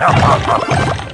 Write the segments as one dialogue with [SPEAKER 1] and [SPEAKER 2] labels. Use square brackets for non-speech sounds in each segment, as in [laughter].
[SPEAKER 1] Ha
[SPEAKER 2] ha ha ha!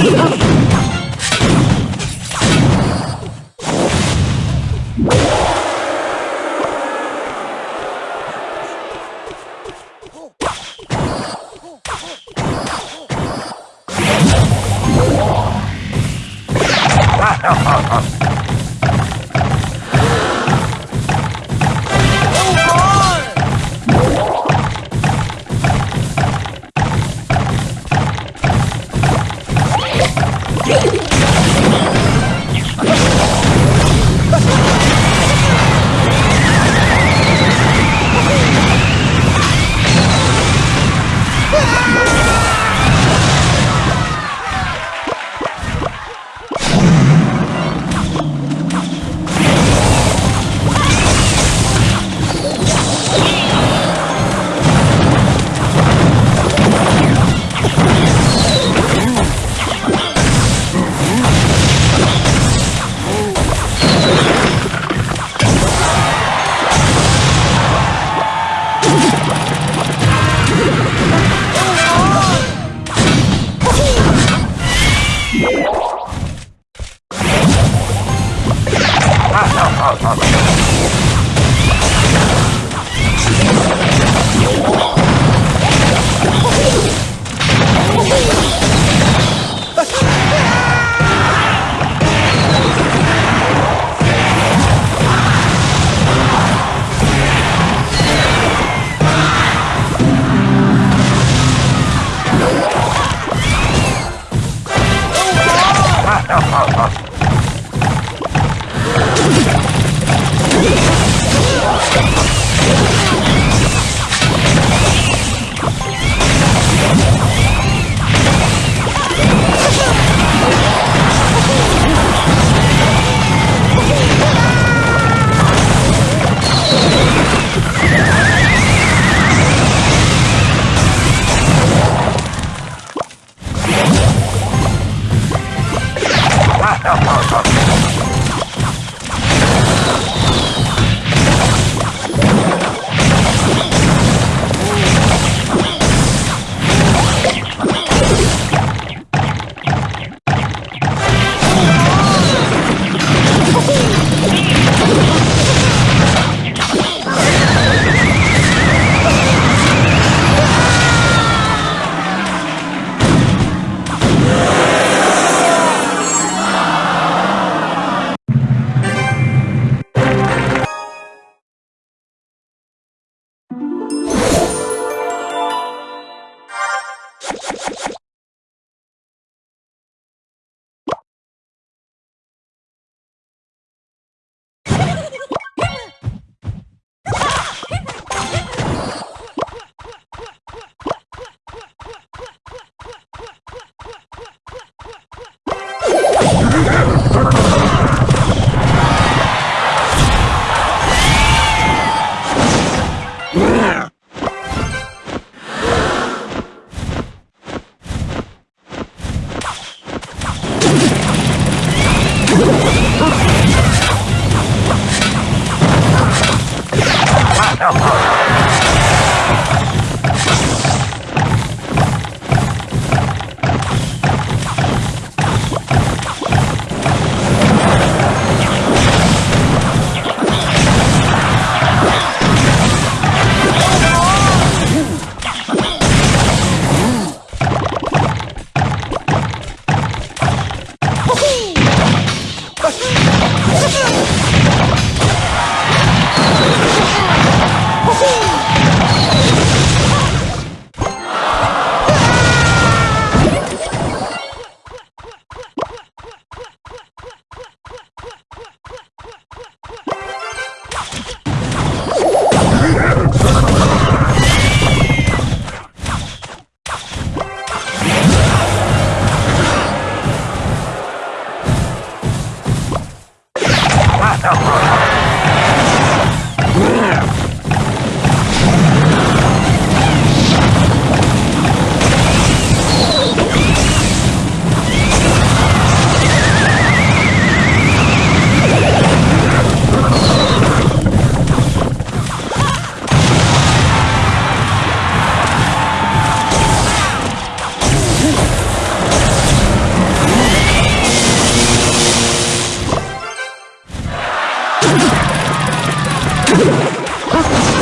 [SPEAKER 2] Oh! [laughs] Ха!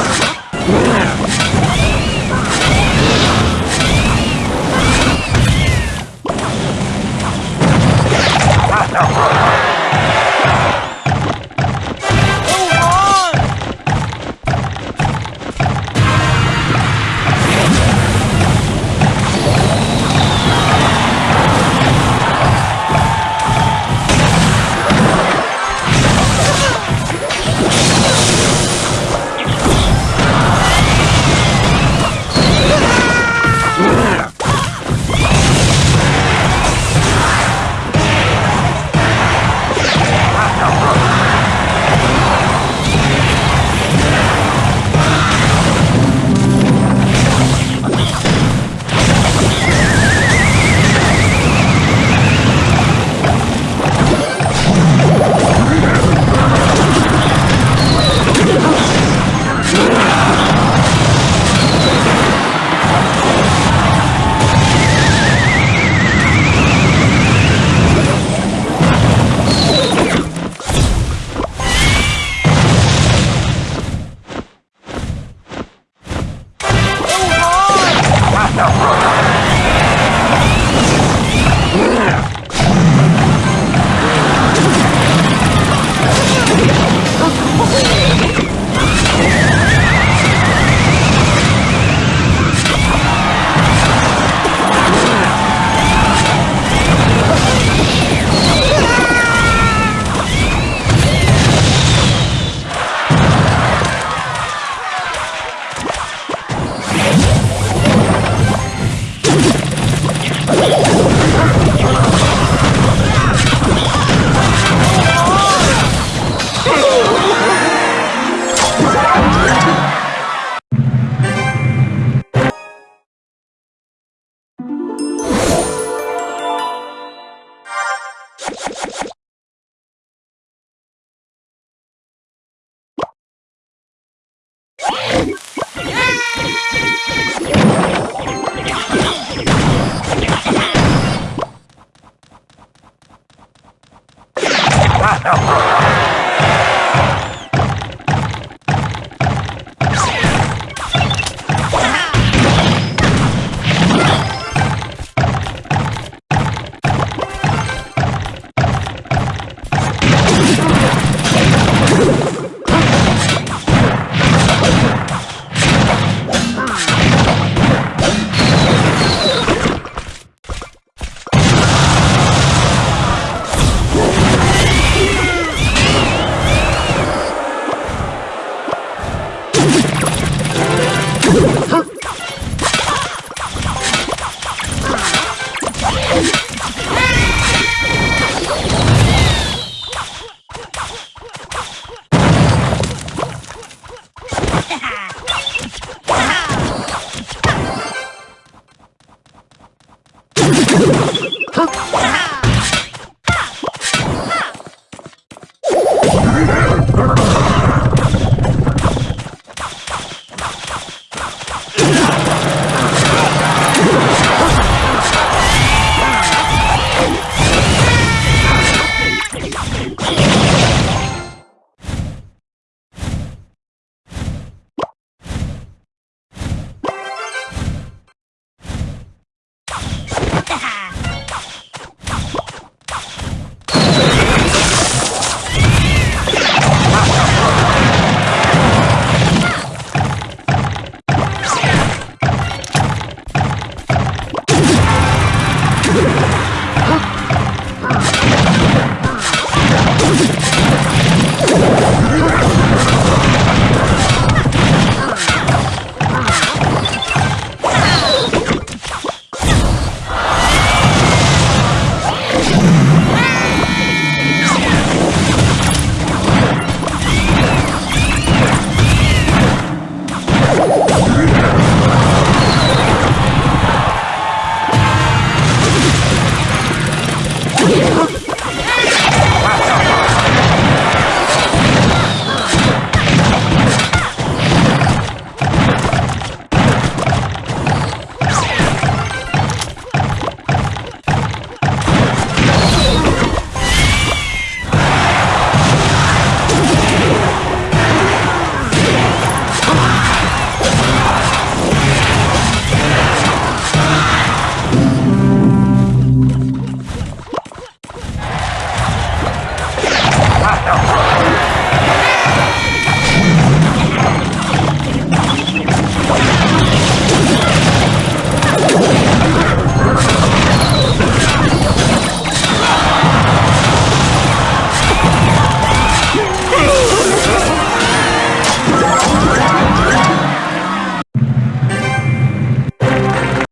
[SPEAKER 2] Ha!